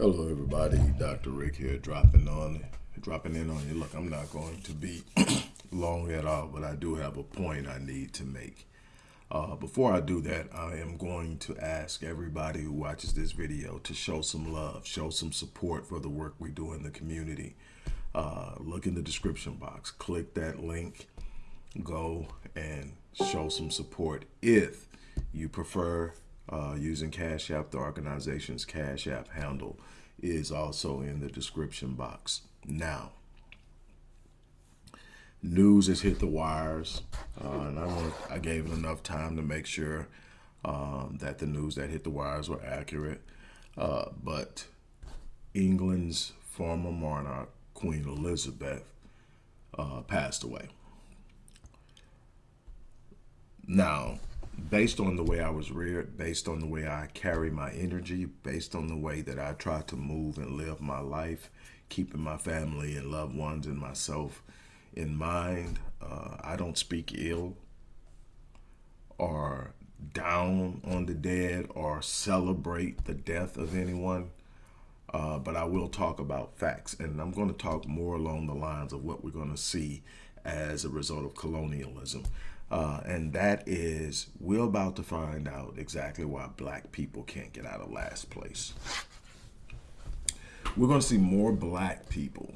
Hello, everybody. Dr. Rick here, dropping on, dropping in on you. Look, I'm not going to be long at all, but I do have a point I need to make. Uh, before I do that, I am going to ask everybody who watches this video to show some love, show some support for the work we do in the community. Uh, look in the description box, click that link, go and show some support if you prefer uh, using Cash App, the organization's Cash App handle is also in the description box. Now, news has hit the wires, uh, and I, want, I gave it enough time to make sure um, that the news that hit the wires were accurate. Uh, but England's former monarch, Queen Elizabeth, uh, passed away. Now, based on the way I was reared, based on the way I carry my energy, based on the way that I try to move and live my life, keeping my family and loved ones and myself in mind. Uh, I don't speak ill or down on the dead or celebrate the death of anyone. Uh, but I will talk about facts, and I'm going to talk more along the lines of what we're going to see as a result of colonialism. Uh, and that is, we're about to find out exactly why black people can't get out of last place. We're going to see more black people,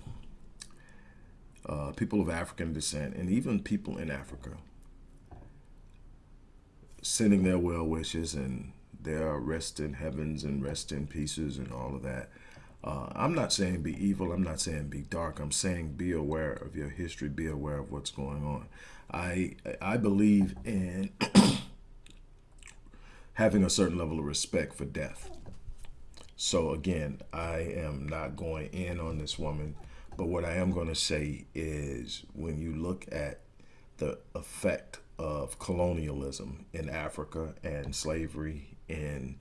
uh, people of African descent, and even people in Africa sending their well wishes and their rest in heavens and rest in pieces and all of that. Uh, I'm not saying be evil. I'm not saying be dark. I'm saying be aware of your history. Be aware of what's going on. I I believe in having a certain level of respect for death. So again, I am not going in on this woman, but what I am going to say is when you look at the effect of colonialism in Africa and slavery in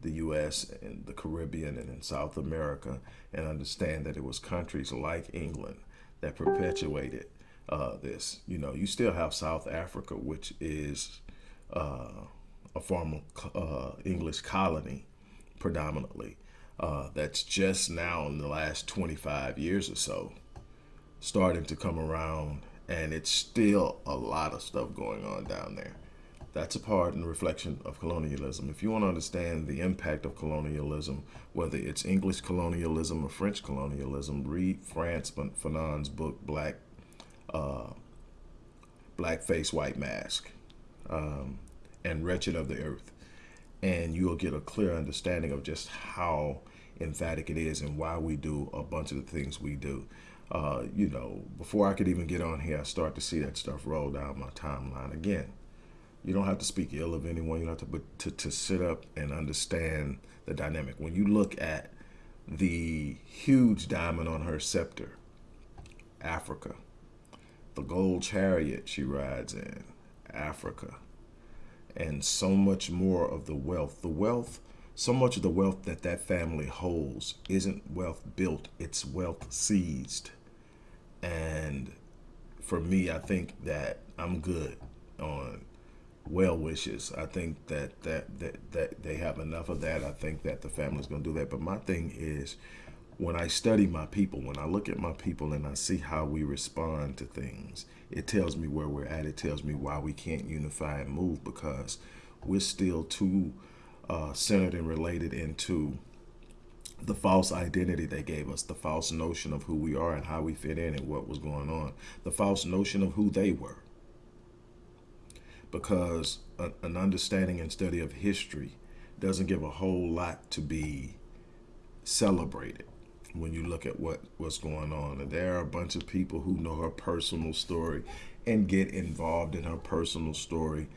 the U.S. and the Caribbean and in South America and understand that it was countries like England that perpetuated uh, this. You know, you still have South Africa, which is uh, a former uh, English colony predominantly. Uh, that's just now in the last 25 years or so starting to come around and it's still a lot of stuff going on down there. That's a part and reflection of colonialism. If you want to understand the impact of colonialism, whether it's English colonialism or French colonialism, read Frantz Fanon's book, Black uh, Blackface White Mask um, and Wretched of the Earth. And you'll get a clear understanding of just how emphatic it is and why we do a bunch of the things we do. Uh, you know, before I could even get on here, I start to see that stuff roll down my timeline again. You don't have to speak ill of anyone. You don't have to, but to, to sit up and understand the dynamic. When you look at the huge diamond on her scepter, Africa, the gold chariot she rides in, Africa, and so much more of the wealth. The wealth, so much of the wealth that that family holds isn't wealth built, it's wealth seized. And for me, I think that I'm good on well wishes. I think that, that, that, that they have enough of that. I think that the family's going to do that. But my thing is, when I study my people, when I look at my people and I see how we respond to things, it tells me where we're at. It tells me why we can't unify and move because we're still too uh, centered and related into the false identity they gave us, the false notion of who we are and how we fit in and what was going on, the false notion of who they were. Because a, an understanding and study of history doesn't give a whole lot to be celebrated when you look at what what's going on. And there are a bunch of people who know her personal story and get involved in her personal story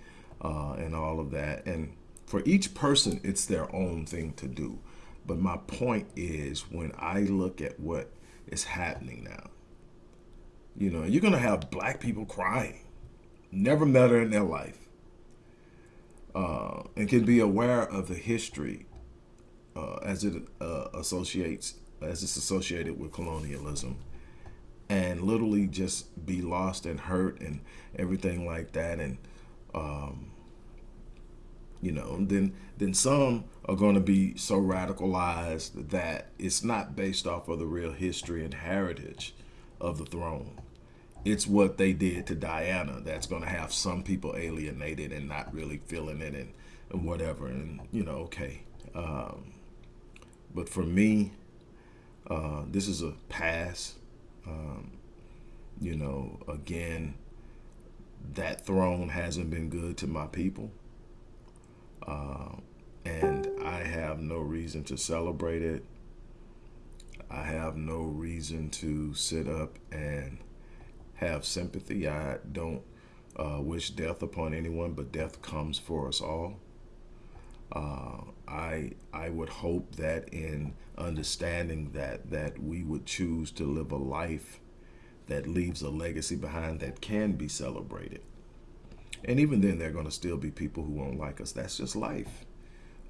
uh, and all of that. And for each person, it's their own thing to do. But my point is when I look at what is happening now, you know, you're to have black people crying, never met her in their life, uh, and can be aware of the history uh, as it uh, associates as it's associated with colonialism and literally just be lost and hurt and everything like that and um, you know, then then some are going to be so radicalized that it's not based off of the real history and heritage of the throne. It's what they did to Diana that's going to have some people alienated and not really feeling it and, and whatever. And, you know, okay. Um, but for me, uh, this is a pass. Um, you know, again, that throne hasn't been good to my people. Uh, and I have no reason to celebrate it. I have no reason to sit up and have sympathy. I don't uh, wish death upon anyone, but death comes for us all. Uh, I I would hope that in understanding that that we would choose to live a life that leaves a legacy behind that can be celebrated. And even then, there are going to still be people who won't like us. That's just life.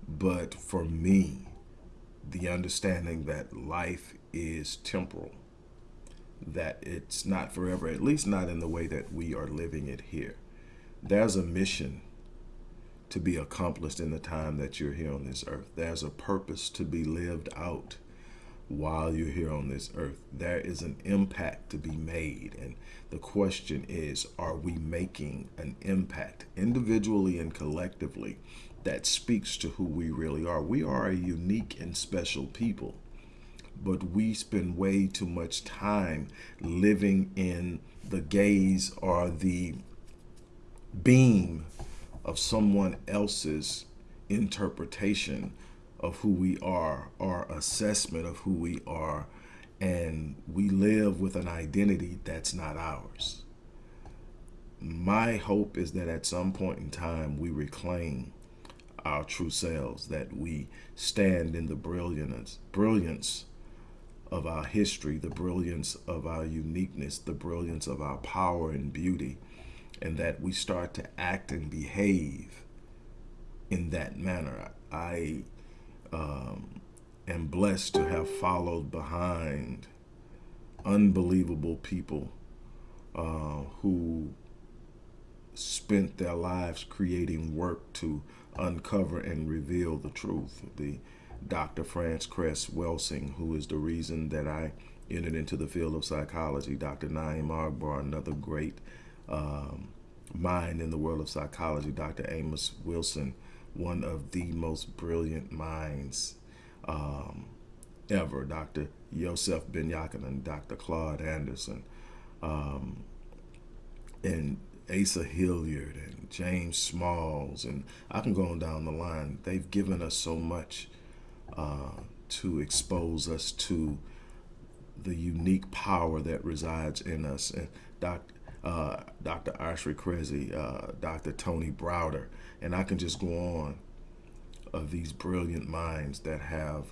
But for me, the understanding that life is temporal, that it's not forever, at least not in the way that we are living it here. There's a mission to be accomplished in the time that you're here on this earth. There's a purpose to be lived out while you're here on this earth. There is an impact to be made. And the question is, are we making an impact individually and collectively that speaks to who we really are? We are a unique and special people, but we spend way too much time living in the gaze or the beam of someone else's interpretation of who we are, our assessment of who we are, and we live with an identity that's not ours. My hope is that at some point in time we reclaim our true selves, that we stand in the brilliance, brilliance of our history, the brilliance of our uniqueness, the brilliance of our power and beauty, and that we start to act and behave in that manner. I um, am blessed to have followed behind unbelievable people uh, who spent their lives creating work to uncover and reveal the truth. The Dr. Frances Cress Welsing, who is the reason that I entered into the field of psychology. Dr. Naim Akbar, another great um, mind in the world of psychology. Dr. Amos Wilson, one of the most brilliant minds um, ever, Dr. Yosef Ben Jochannan, Dr. Claude Anderson, um, and Asa Hilliard and James Smalls, and I can go on down the line. They've given us so much uh, to expose us to the unique power that resides in us. And Dr uh, Dr. Ashra Kwesi, uh, Dr. Tony Browder, and I can just go on of these brilliant minds that have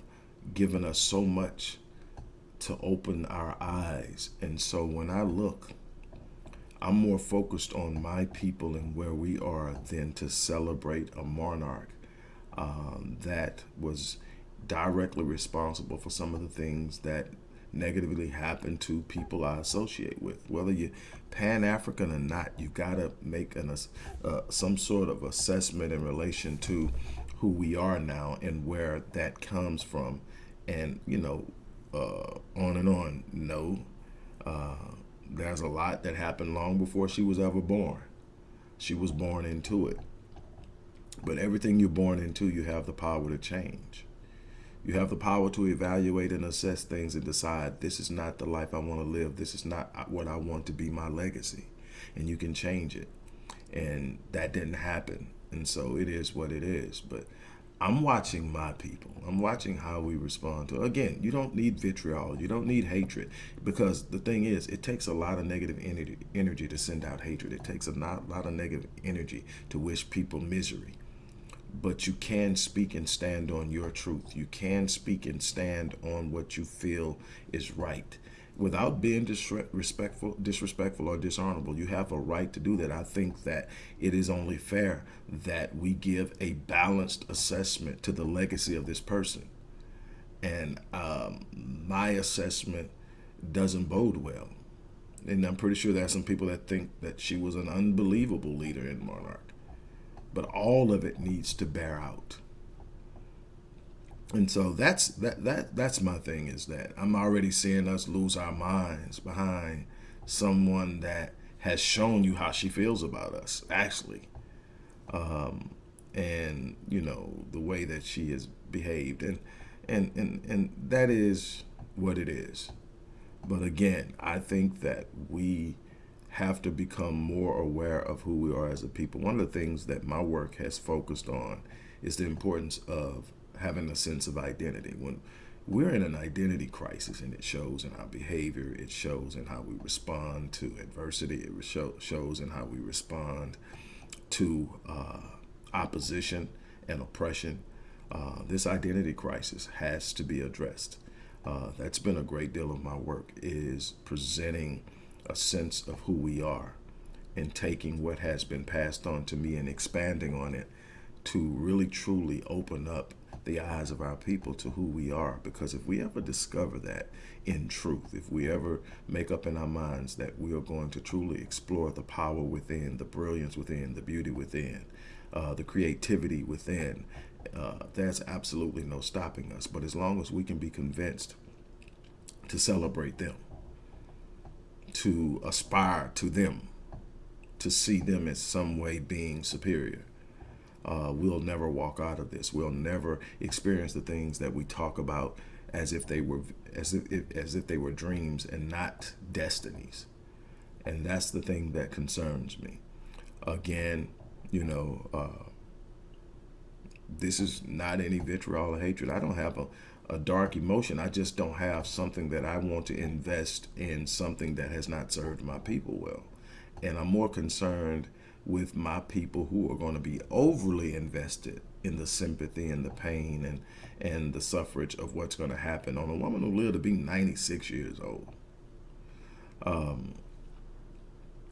given us so much to open our eyes. And so when I look, I'm more focused on my people and where we are than to celebrate a monarch um, that was directly responsible for some of the things that negatively happen to people I associate with. Whether you're Pan-African or not, you got to make an, uh, some sort of assessment in relation to who we are now and where that comes from. And, you know, uh, on and on. No, uh, there's a lot that happened long before she was ever born. She was born into it. But everything you're born into, you have the power to change. You have the power to evaluate and assess things and decide this is not the life I want to live. This is not uh, what I want to be my legacy. And you can change it. And that didn't happen. And so it is what it is. But I'm watching my people. I'm watching how we respond to. Again, you don't need vitriol. You don't need hatred because the thing is, it takes a lot of negative energy, energy to send out hatred. It takes a lot, lot of negative energy to wish people misery but you can speak and stand on your truth. You can speak and stand on what you feel is right without being disrespectful, disrespectful or dishonorable. You have a right to do that. I think that it is only fair that we give a balanced assessment to the legacy of this person. And um, my assessment doesn't bode well. And I'm pretty sure there are some people that think that she was an unbelievable leader in Monarch but all of it needs to bear out. And so that's that that that's my thing is that I'm already seeing us lose our minds behind someone that has shown you how she feels about us actually. Um, and you know the way that she has behaved. And and and and that is what it is. But again i think that we have to become more aware of who we are as a people. One of the things that my work has focused on is the importance of having a sense of identity. When we're in an identity crisis and it shows in our behavior it shows in how we respond to adversity it shows in how we respond to uh, opposition and oppression uh, this identity crisis has to be addressed. Uh, that's been a great deal of my work is presenting a sense of who we are and taking what has been passed on to me and expanding on it to really truly open up the eyes of our people to who we are. Because if we ever discover that in truth, if we ever make up in our minds that we are going to truly explore the power within, the brilliance within, the beauty within, uh, the creativity within, uh, there's absolutely no stopping us. But as long as we can be convinced to celebrate them, to aspire to them, to see them as some way being superior, uh, we'll never walk out of this. We'll never experience the things that we talk about as if they were as if, if as if they were dreams and not destinies. And that's the thing that concerns me. Again, you know, uh, this is not any vitriol or hatred. I don't have a, a dark emotion. I just don't have something that I want to invest in something that has not served my people well. And I'm more concerned with my people who are going to be overly invested in the sympathy and the pain and and the suffrage of what's going to happen on a woman who lived to be 96 years old. Um,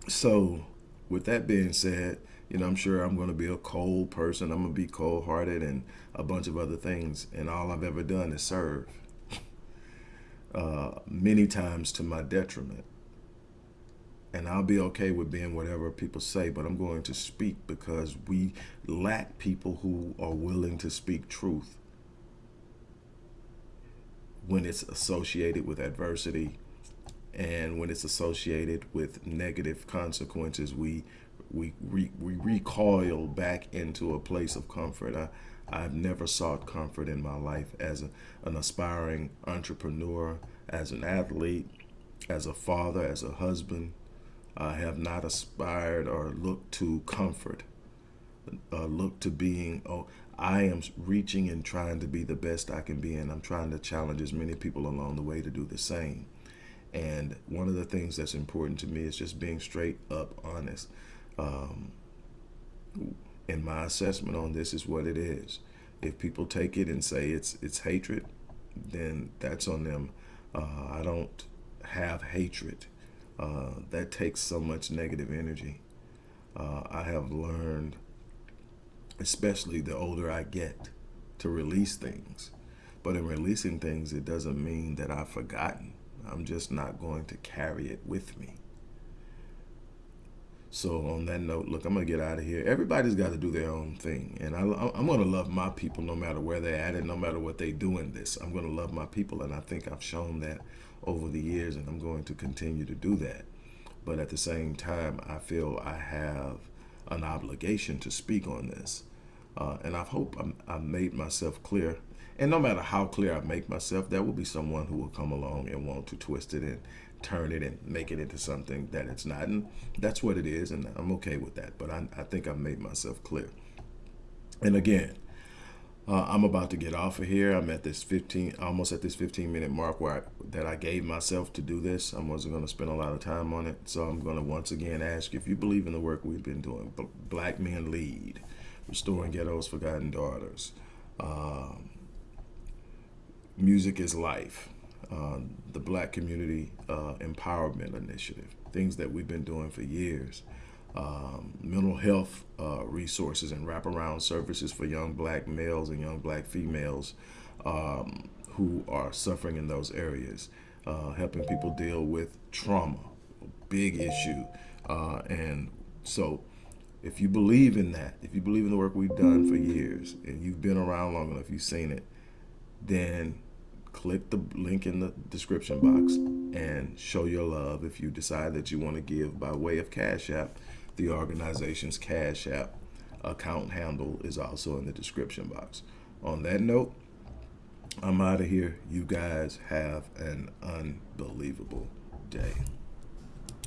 so with that being said, you know, I'm sure I'm going to be a cold person. I'm going to be cold hearted and a bunch of other things. And all I've ever done is serve uh, many times to my detriment and I'll be okay with being whatever people say, but I'm going to speak because we lack people who are willing to speak truth when it's associated with adversity and when it's associated with negative consequences we we we, we recoil back into a place of comfort I, I've never sought comfort in my life as a, an aspiring entrepreneur as an athlete as a father as a husband I have not aspired or looked to comfort, uh, look to being, oh, I am reaching and trying to be the best I can be, and I'm trying to challenge as many people along the way to do the same. And one of the things that's important to me is just being straight up honest. Um, and my assessment on this is what it is. If people take it and say it's it's hatred, then that's on them. Uh, I don't have hatred uh, that takes so much negative energy. Uh, I have learned, especially the older I get, to release things. But in releasing things, it doesn't mean that I've forgotten. I'm just not going to carry it with me. So on that note, look, I'm to get out of here. Everybody's got to do their own thing. And I, am to love my people no matter where they're at and no matter what they do in this. I'm going to love my people. And I think I've shown that over the years, and I'm going to continue to do that. But at the same time, I feel I have an obligation to speak on this. Uh, and I hope I'm, I made myself clear. And no matter how clear I make myself, there will be someone who will come along and want to twist it and turn it and make it into something that it's not. And that's what it is, and I'm okay with that. But I, I think I've made myself clear. And again, uh, I'm about to get off of here. I'm at this 15, almost at this 15 minute mark where I, that I gave myself to do this. I wasn't going to spend a lot of time on it. So I'm going to once again ask if you believe in the work we've been doing. Black Men Lead, Restoring Ghetto's Forgotten Daughters, um, Music is Life, uh, the Black Community uh, Empowerment Initiative, things that we've been doing for years um, mental health uh, resources and wraparound services for young black males and young black females um, who are suffering in those areas, uh, helping people deal with trauma, big issue. Uh, and so if you believe in that, if you believe in the work we've done for years, and you've been around long enough, you've seen it, then click the link in the description box and show your love if you decide that you want to give by way of Cash App. The organization's Cash App account handle is also in the description box. On that note, I'm out of here. You guys have an unbelievable day.